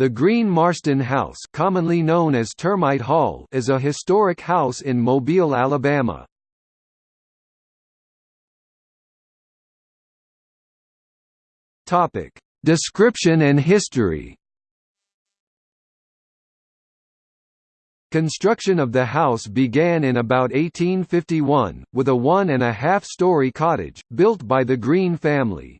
The Green Marston House commonly known as Termite Hall is a historic house in Mobile, Alabama. Description and history Construction of the house began in about 1851, with a one-and-a-half-story cottage, built by the Green family.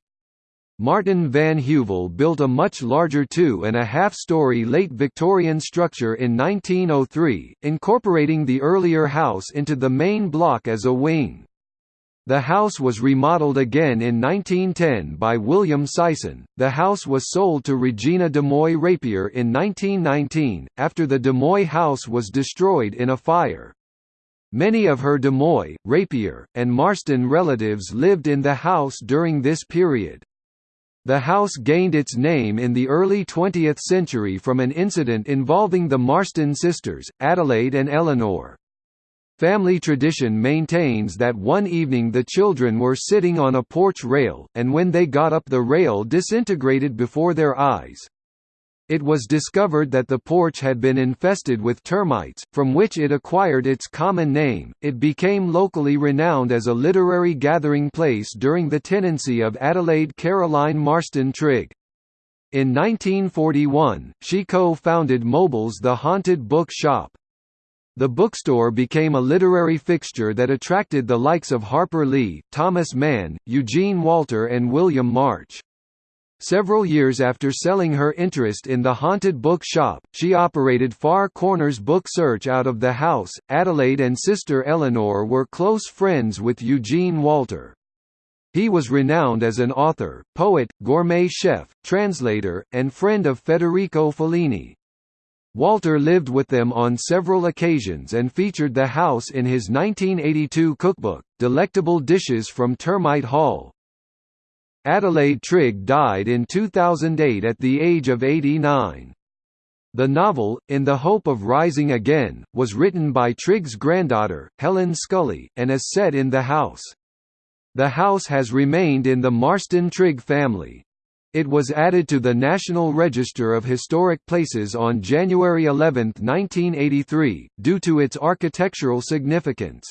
Martin van Heuvel built a much larger two-and-a-half-story late Victorian structure in 1903, incorporating the earlier house into the main block as a wing. The house was remodeled again in 1910 by William Sison. The house was sold to Regina de Moy Rapier in 1919, after the de Moy house was destroyed in a fire. Many of her de Moy, Rapier, and Marston relatives lived in the house during this period. The house gained its name in the early 20th century from an incident involving the Marston sisters, Adelaide and Eleanor. Family tradition maintains that one evening the children were sitting on a porch rail, and when they got up the rail disintegrated before their eyes. It was discovered that the porch had been infested with termites, from which it acquired its common name. It became locally renowned as a literary gathering place during the tenancy of Adelaide Caroline Marston Trigg. In 1941, she co-founded Mobile's The Haunted Book Shop. The bookstore became a literary fixture that attracted the likes of Harper Lee, Thomas Mann, Eugene Walter and William March. Several years after selling her interest in the haunted book shop, she operated Far Corners Book Search out of the house. Adelaide and sister Eleanor were close friends with Eugene Walter. He was renowned as an author, poet, gourmet chef, translator, and friend of Federico Fellini. Walter lived with them on several occasions and featured the house in his 1982 cookbook, Delectable Dishes from Termite Hall. Adelaide Trigg died in 2008 at the age of 89. The novel, In the Hope of Rising Again, was written by Trigg's granddaughter, Helen Scully, and is set in the house. The house has remained in the Marston Trigg family. It was added to the National Register of Historic Places on January 11, 1983, due to its architectural significance.